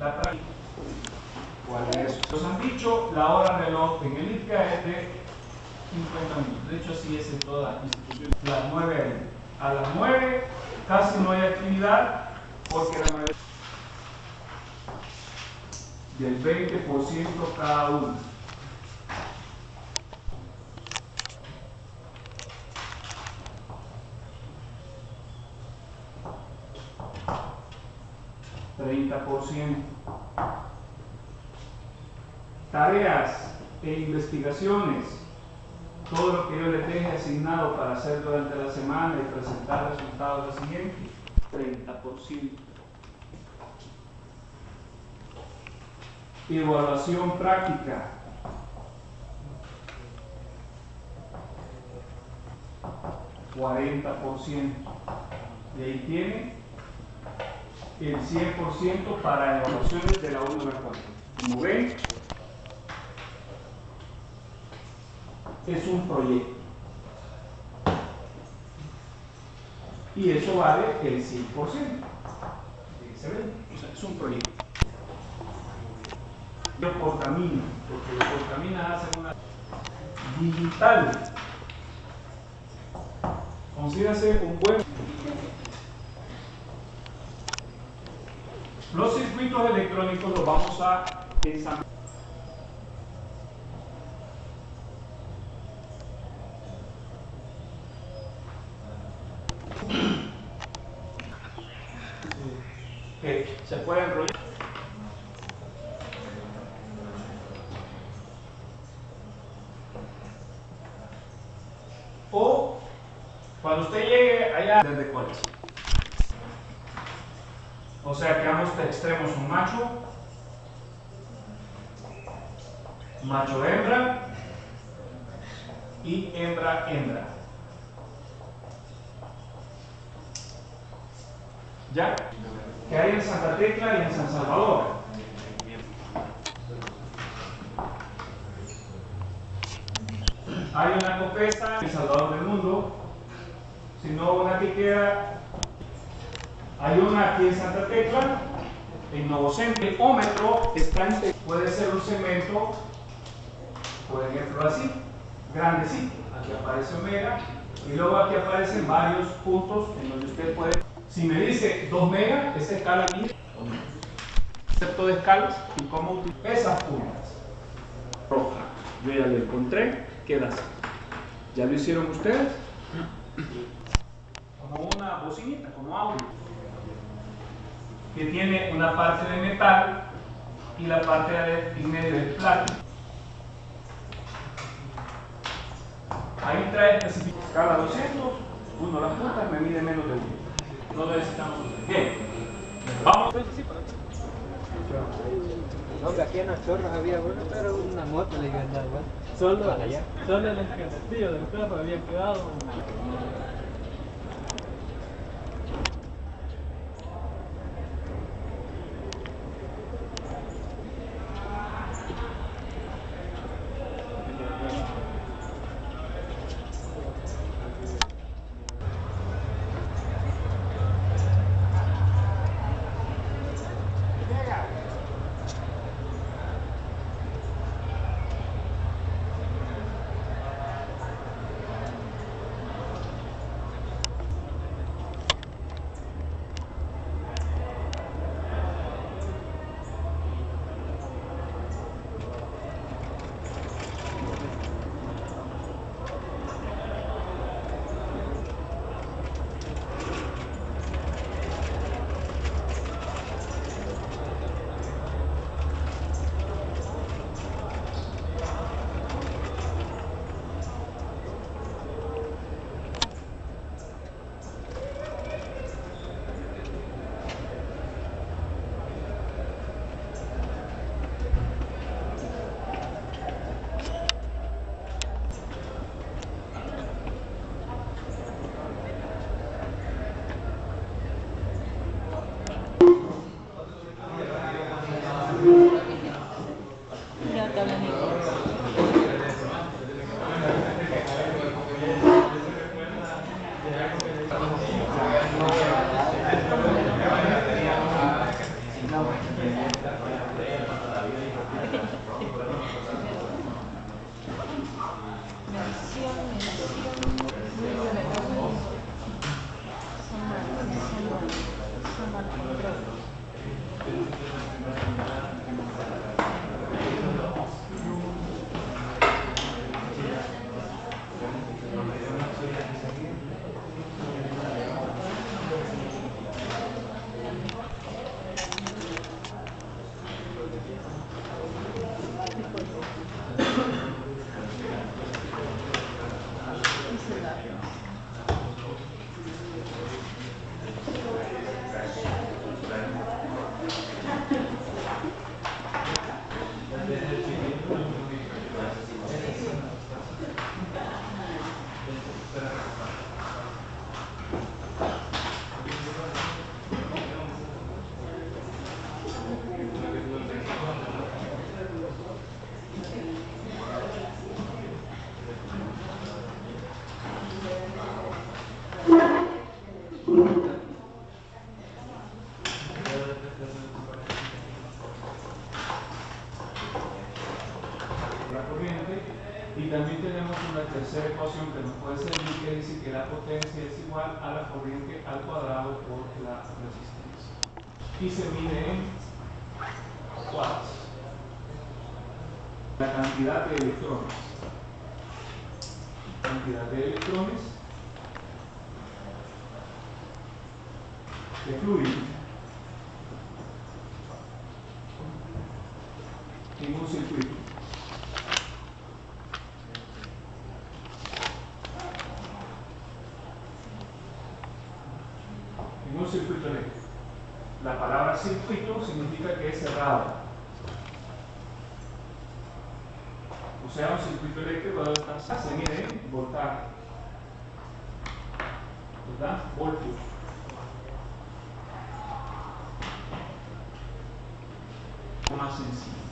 La. ¿Cuál es? Nos han dicho la hora reloj en el IPCA es de 50 minutos. De hecho, así es en todas las instituciones. Las 9 a las 9 casi no hay actividad porque la mayoría del 20% cada uno. ¿30%? Tareas e investigaciones, todo lo que yo les deje asignado para hacer durante la semana y presentar resultados del siguiente, 30%. Evaluación práctica. ¿40%? Y ahí tiene el 100% para evaluaciones de la 1 a 4. Como ven, es un proyecto. Y eso vale el 100%. ¿Se ven? O sea, es un proyecto. Yo por camino, porque los por caminas hacen una digital. Consígase un buen Los circuitos electrónicos los vamos a ensamblar. que se puede enrollar. O cuando usted llegue allá desde cuáles. O sea que ambos extremos un macho, macho hembra y hembra hembra. ¿Ya? Que hay en Santa Tecla y en San Salvador. Hay una copesa en Salvador del Mundo, si no una que queda hay una aquí en Santa Tecla, en Nuevo Centro. El ómetro está en, puede ser un segmento, por ejemplo así, grandecito. Aquí aparece omega y luego aquí aparecen varios puntos en donde usted puede. Si me dice 2 mega, esa escala aquí, concepto de escalas y cómo utilizar esas puntas. Roja, yo ya lo encontré, queda así. ¿Ya lo hicieron ustedes? Como una bocinita, como audio que tiene una parte de metal y la parte de en medio de plástico. Ahí trae especificación. Cada 200, uno las puntas me mide menos de uno. No necesitamos. Bien. Vamos. No, aquí en las chorras había bueno, pero una moto le iba a andar, Solo, solo el escabetillo del carro había quedado. Okay. También tenemos una tercera ecuación que nos puede servir que dice que la potencia es igual a la corriente al cuadrado por la resistencia. Y se mide en watts. La cantidad de electrones. Cantidad de electrones de fluido en un circuito. En un circuito eléctrico. La palabra circuito significa que es cerrado. O sea, un circuito eléctrico debe estar se mide en voltaje. ¿Verdad? Voltios. más sencillo.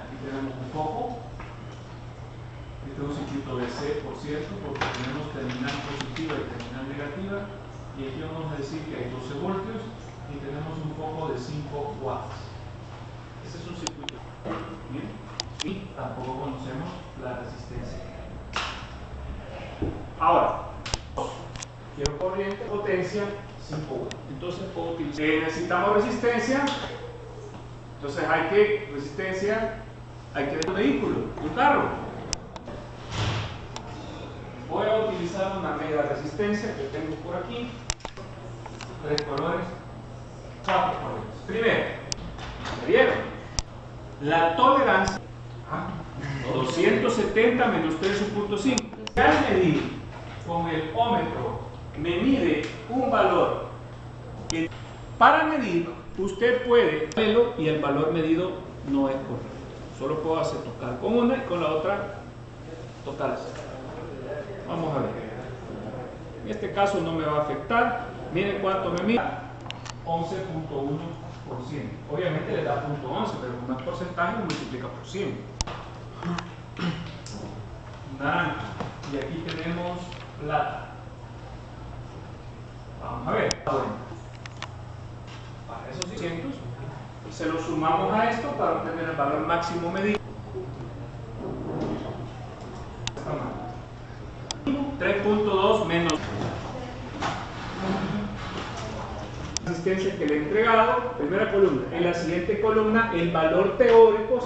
Aquí tenemos un foco. Este es un circuito DC, por cierto, porque tenemos terminal positiva y terminal negativa. Y aquí vamos a decir que hay 12 voltios y tenemos un foco de 5 watts. Ese es un circuito. ¿Bien? Y tampoco conocemos la resistencia. Ahora, quiero corriente, potencia, 5 watts. Entonces puedo utilizar. Eh, necesitamos resistencia. Entonces hay que, resistencia, hay que un vehículo, un carro. Voy a utilizar una media resistencia que tengo por aquí. Tres colores, cuatro colores. Primero, ¿me? La tolerancia, 270 menos 13.5. Al medir con el ómetro, me mide un valor que para medir usted puede y el valor medido no es correcto. Solo puedo hacer tocar con una y con la otra tocar. Vamos a ver. En este caso no me va a afectar. Miren cuánto me mira. 11.1%. Obviamente le da punto 11, pero es porcentaje multiplica por 100. Naranja. Y aquí tenemos plata. Vamos a ver. Bueno para esos 600 se lo sumamos a esto para obtener el valor máximo medido 3.2 menos que le he entregado primera columna. En la siguiente columna el valor teórico